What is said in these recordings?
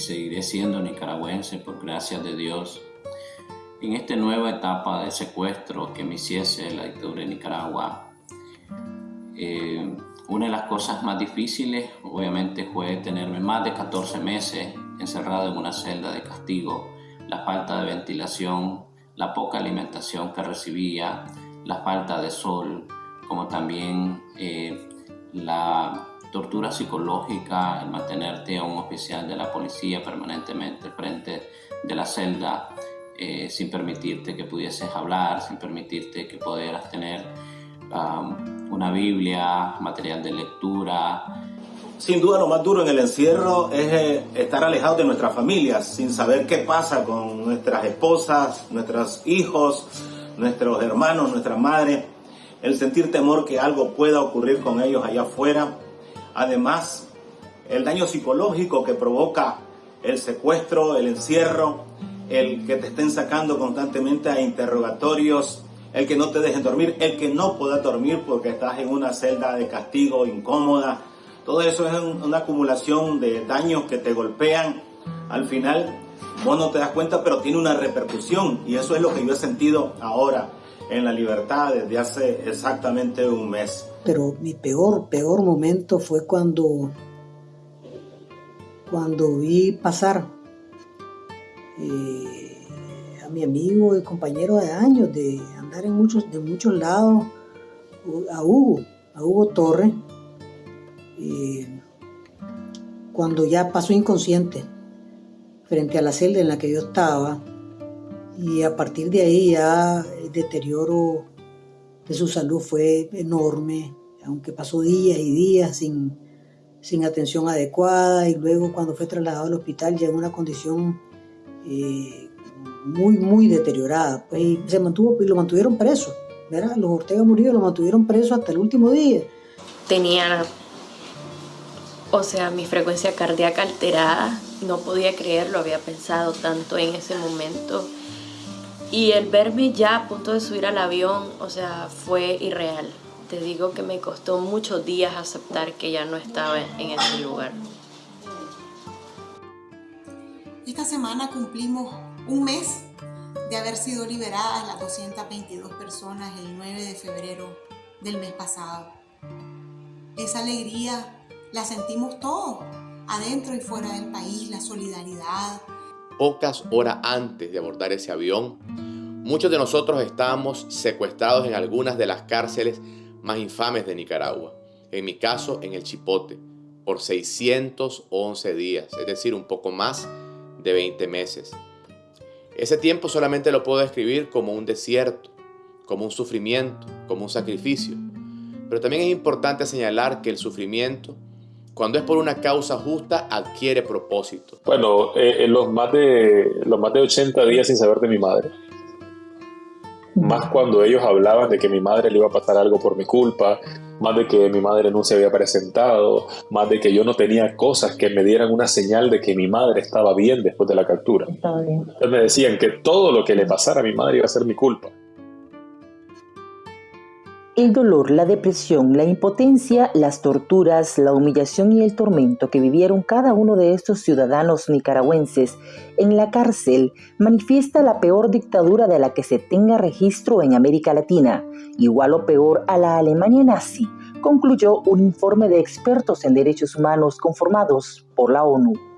Seguiré siendo nicaragüense por gracias de Dios. En esta nueva etapa de secuestro que me hiciese la dictadura de Nicaragua, eh, una de las cosas más difíciles obviamente fue tenerme más de 14 meses encerrado en una celda de castigo, la falta de ventilación, la poca alimentación que recibía, la falta de sol, como también eh, la tortura psicológica, el mantenerte a un oficial de la policía permanentemente frente de la celda, eh, sin permitirte que pudieses hablar, sin permitirte que pudieras tener um, una Biblia, material de lectura. Sin duda lo más duro en el encierro es eh, estar alejados de nuestras familias, sin saber qué pasa con nuestras esposas, nuestros hijos, nuestros hermanos, nuestras madres, el sentir temor que algo pueda ocurrir con ellos allá afuera Además, el daño psicológico que provoca el secuestro, el encierro, el que te estén sacando constantemente a interrogatorios, el que no te dejen dormir, el que no puedas dormir porque estás en una celda de castigo incómoda. Todo eso es una acumulación de daños que te golpean. Al final, vos no te das cuenta, pero tiene una repercusión. Y eso es lo que yo he sentido ahora en la libertad desde hace exactamente un mes. Pero mi peor, peor momento fue cuando, cuando vi pasar eh, a mi amigo y compañero de años, de andar en muchos, de muchos lados, a Hugo, a Hugo Torre, eh, cuando ya pasó inconsciente frente a la celda en la que yo estaba, y a partir de ahí ya deterioro su salud fue enorme, aunque pasó días y días sin, sin atención adecuada y luego cuando fue trasladado al hospital ya en una condición eh, muy, muy deteriorada. Pues, se mantuvo y lo mantuvieron preso. ¿verdad? Los Ortega Murillo lo mantuvieron preso hasta el último día. Tenía, o sea, mi frecuencia cardíaca alterada. No podía creerlo, había pensado tanto en ese momento y el verme ya a punto de subir al avión, o sea, fue irreal. Te digo que me costó muchos días aceptar que ya no estaba en ese lugar. Esta semana cumplimos un mes de haber sido liberadas las 222 personas el 9 de febrero del mes pasado. Esa alegría la sentimos todos, adentro y fuera del país, la solidaridad, pocas horas antes de abordar ese avión, muchos de nosotros estábamos secuestrados en algunas de las cárceles más infames de Nicaragua. En mi caso, en el Chipote, por 611 días, es decir, un poco más de 20 meses. Ese tiempo solamente lo puedo describir como un desierto, como un sufrimiento, como un sacrificio. Pero también es importante señalar que el sufrimiento cuando es por una causa justa, adquiere propósito. Bueno, eh, en los más, de, los más de 80 días sin saber de mi madre. Más cuando ellos hablaban de que mi madre le iba a pasar algo por mi culpa, más de que mi madre no se había presentado, más de que yo no tenía cosas que me dieran una señal de que mi madre estaba bien después de la captura. Estaba bien. Entonces me decían que todo lo que le pasara a mi madre iba a ser mi culpa. El dolor, la depresión, la impotencia, las torturas, la humillación y el tormento que vivieron cada uno de estos ciudadanos nicaragüenses en la cárcel manifiesta la peor dictadura de la que se tenga registro en América Latina, igual o peor a la Alemania nazi, concluyó un informe de expertos en derechos humanos conformados por la ONU.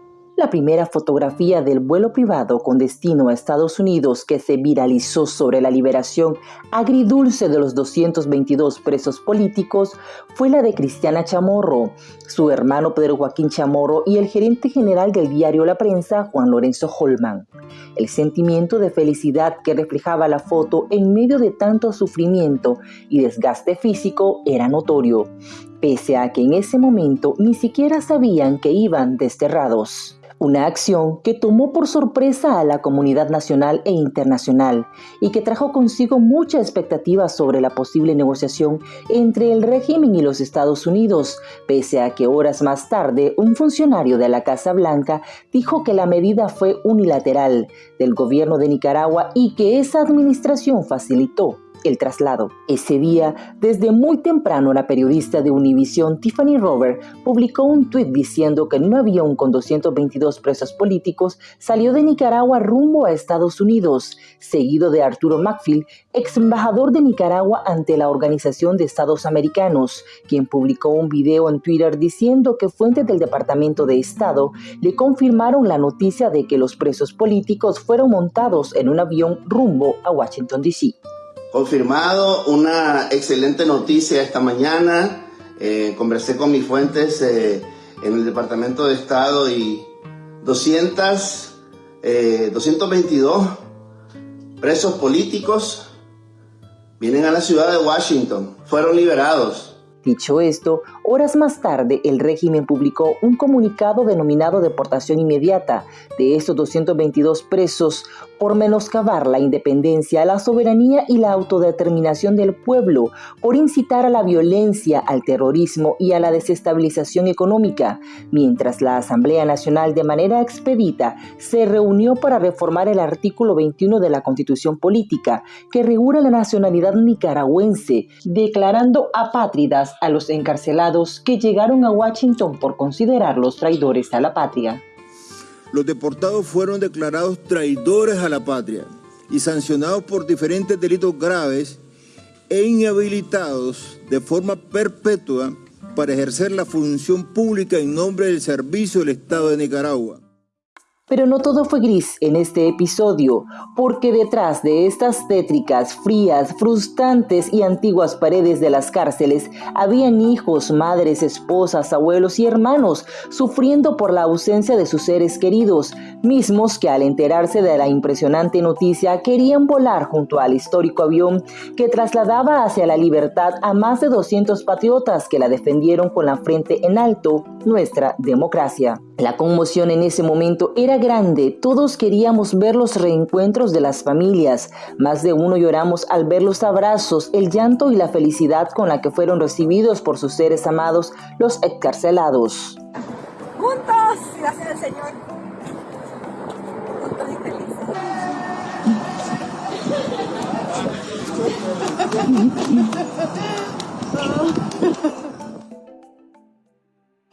La primera fotografía del vuelo privado con destino a Estados Unidos que se viralizó sobre la liberación agridulce de los 222 presos políticos fue la de Cristiana Chamorro, su hermano Pedro Joaquín Chamorro y el gerente general del diario La Prensa, Juan Lorenzo Holman. El sentimiento de felicidad que reflejaba la foto en medio de tanto sufrimiento y desgaste físico era notorio, pese a que en ese momento ni siquiera sabían que iban desterrados una acción que tomó por sorpresa a la comunidad nacional e internacional y que trajo consigo mucha expectativa sobre la posible negociación entre el régimen y los Estados Unidos, pese a que horas más tarde un funcionario de la Casa Blanca dijo que la medida fue unilateral del gobierno de Nicaragua y que esa administración facilitó el traslado. Ese día, desde muy temprano, la periodista de Univision Tiffany Rover publicó un tuit diciendo que un avión con 222 presos políticos salió de Nicaragua rumbo a Estados Unidos, seguido de Arturo Macfield, ex embajador de Nicaragua ante la Organización de Estados Americanos, quien publicó un video en Twitter diciendo que fuentes del Departamento de Estado le confirmaron la noticia de que los presos políticos fueron montados en un avión rumbo a Washington, D.C. Confirmado, una excelente noticia esta mañana. Eh, conversé con mis fuentes eh, en el Departamento de Estado y 200, 222 eh, presos políticos vienen a la ciudad de Washington. Fueron liberados. Dicho esto, horas más tarde el régimen publicó un comunicado denominado deportación inmediata. De estos 222 presos por menoscabar la independencia, la soberanía y la autodeterminación del pueblo, por incitar a la violencia, al terrorismo y a la desestabilización económica, mientras la Asamblea Nacional de manera expedita se reunió para reformar el artículo 21 de la Constitución Política que regula la nacionalidad nicaragüense, declarando apátridas a los encarcelados que llegaron a Washington por considerarlos traidores a la patria los deportados fueron declarados traidores a la patria y sancionados por diferentes delitos graves e inhabilitados de forma perpetua para ejercer la función pública en nombre del servicio del Estado de Nicaragua. Pero no todo fue gris en este episodio, porque detrás de estas tétricas, frías, frustrantes y antiguas paredes de las cárceles habían hijos, madres, esposas, abuelos y hermanos sufriendo por la ausencia de sus seres queridos, mismos que al enterarse de la impresionante noticia querían volar junto al histórico avión que trasladaba hacia la libertad a más de 200 patriotas que la defendieron con la frente en alto nuestra democracia. La conmoción en ese momento era grande, todos queríamos ver los reencuentros de las familias, más de uno lloramos al ver los abrazos, el llanto y la felicidad con la que fueron recibidos por sus seres amados los excarcelados. Juntos, gracias al Señor. Juntos y felices.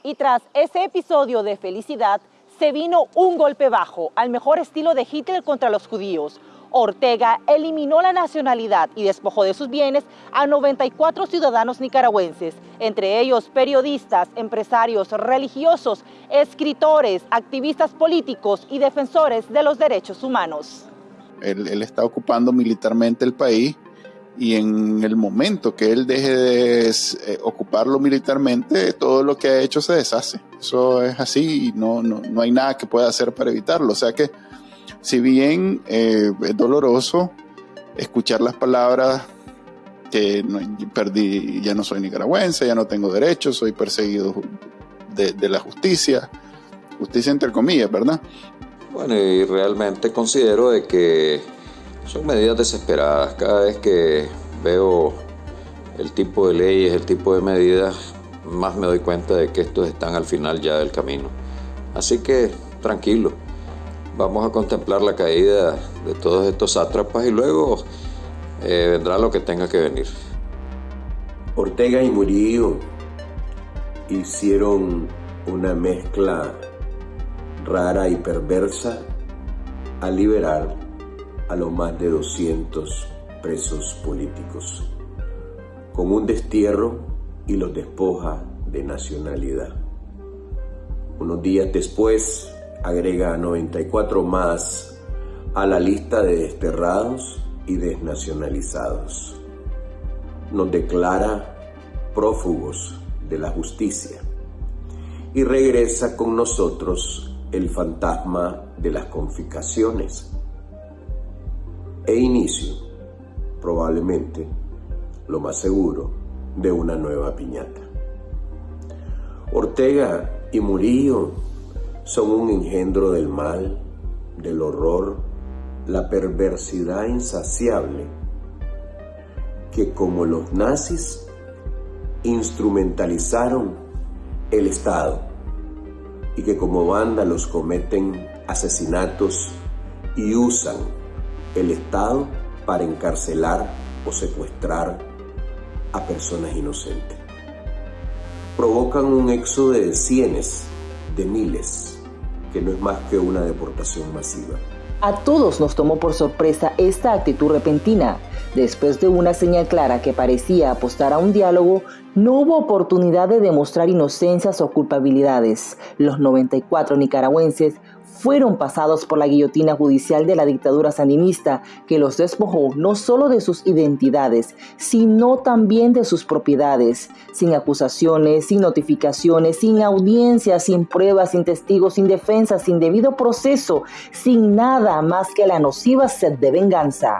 Y tras ese episodio de felicidad, se vino un golpe bajo, al mejor estilo de Hitler contra los judíos. Ortega eliminó la nacionalidad y despojó de sus bienes a 94 ciudadanos nicaragüenses, entre ellos periodistas, empresarios, religiosos, escritores, activistas políticos y defensores de los derechos humanos. Él, está ocupando militarmente el país y en el momento que él deje de eh, ocuparlo militarmente, todo lo que ha hecho se deshace. Eso es así y no, no, no hay nada que pueda hacer para evitarlo. O sea que, si bien eh, es doloroso escuchar las palabras que perdí, ya no soy nicaragüense, ya no tengo derechos, soy perseguido de, de la justicia, justicia entre comillas, ¿verdad? Bueno, y realmente considero de que son medidas desesperadas. Cada vez que veo el tipo de leyes, el tipo de medidas, más me doy cuenta de que estos están al final ya del camino. Así que tranquilo, vamos a contemplar la caída de todos estos sátrapas y luego eh, vendrá lo que tenga que venir. Ortega y Murillo hicieron una mezcla rara y perversa al liberar a los más de 200 presos políticos, con un destierro y los despoja de nacionalidad. Unos días después agrega a 94 más a la lista de desterrados y desnacionalizados. Nos declara prófugos de la justicia y regresa con nosotros el fantasma de las confiscaciones e inicio, probablemente, lo más seguro, de una nueva piñata. Ortega y Murillo son un engendro del mal, del horror, la perversidad insaciable, que como los nazis instrumentalizaron el Estado y que como vándalos cometen asesinatos y usan el Estado para encarcelar o secuestrar a personas inocentes. Provocan un éxodo de cientos, de miles, que no es más que una deportación masiva. A todos nos tomó por sorpresa esta actitud repentina. Después de una señal clara que parecía apostar a un diálogo, no hubo oportunidad de demostrar inocencias o culpabilidades. Los 94 nicaragüenses fueron pasados por la guillotina judicial de la dictadura sandinista, que los despojó no solo de sus identidades, sino también de sus propiedades, sin acusaciones, sin notificaciones, sin audiencias, sin pruebas, sin testigos, sin defensa, sin debido proceso, sin nada más que la nociva sed de venganza.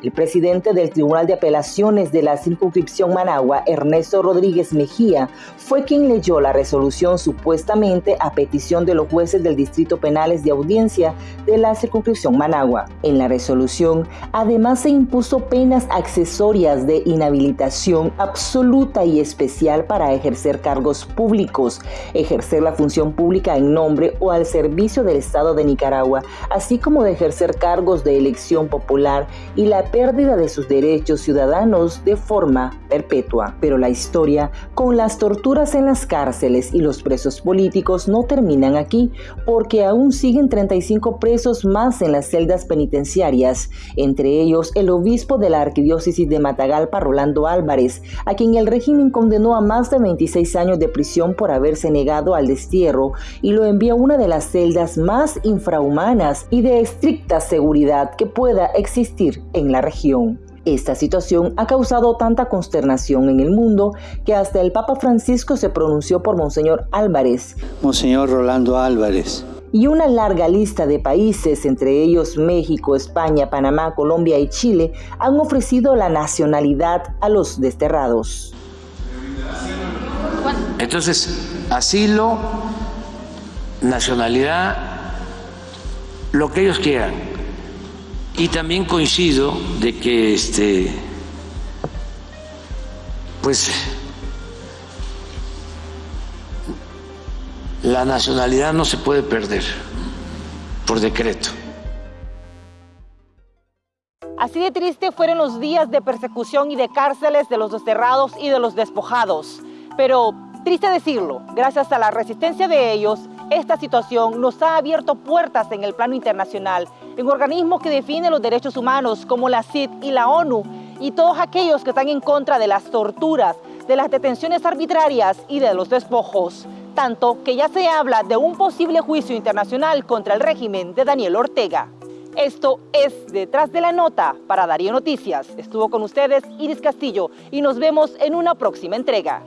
El presidente del Tribunal de Apelaciones de la circunscripción Managua, Ernesto Rodríguez Mejía, fue quien leyó la resolución supuestamente a petición de los jueces del Distrito Penales de Audiencia de la circunscripción Managua. En la resolución, además se impuso penas accesorias de inhabilitación absoluta y especial para ejercer cargos públicos, ejercer la función pública en nombre o al servicio del Estado de Nicaragua, así como de ejercer cargos de elección popular y la pérdida de sus derechos ciudadanos de forma perpetua. Pero la historia con las torturas en las cárceles y los presos políticos no terminan aquí, porque aún siguen 35 presos más en las celdas penitenciarias, entre ellos el obispo de la arquidiócesis de Matagalpa, Rolando Álvarez, a quien el régimen condenó a más de 26 años de prisión por haberse negado al destierro y lo envió a una de las celdas más infrahumanas y de estricta seguridad que pueda existir en la región. Esta situación ha causado tanta consternación en el mundo que hasta el Papa Francisco se pronunció por Monseñor Álvarez. Monseñor Rolando Álvarez. Y una larga lista de países, entre ellos México, España, Panamá, Colombia y Chile, han ofrecido la nacionalidad a los desterrados. Entonces, asilo, nacionalidad, lo que ellos quieran y también coincido de que este pues la nacionalidad no se puede perder por decreto. Así de triste fueron los días de persecución y de cárceles de los desterrados y de los despojados. Pero, triste decirlo, gracias a la resistencia de ellos, esta situación nos ha abierto puertas en el plano internacional, en organismos que defienden los derechos humanos como la CID y la ONU, y todos aquellos que están en contra de las torturas, de las detenciones arbitrarias y de los despojos. Tanto que ya se habla de un posible juicio internacional contra el régimen de Daniel Ortega. Esto es Detrás de la Nota para Darío Noticias. Estuvo con ustedes Iris Castillo y nos vemos en una próxima entrega.